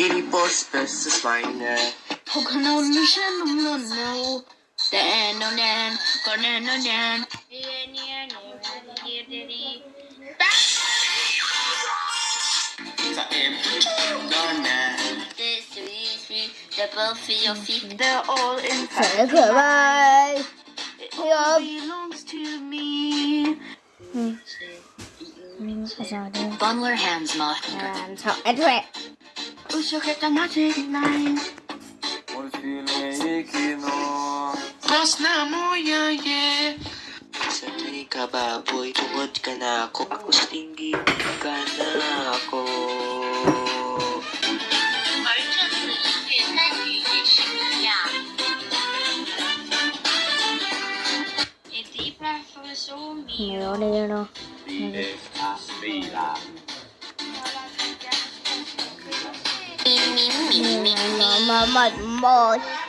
Billboard's bestest liner. Pokémon mission, no, no. no, no, no, no, no, dan. They're all inside. Bye. It all belongs to me. Mm. Mm. Bunler hands, Martin. And so, I it. Usugitan natin ngayon. my mother.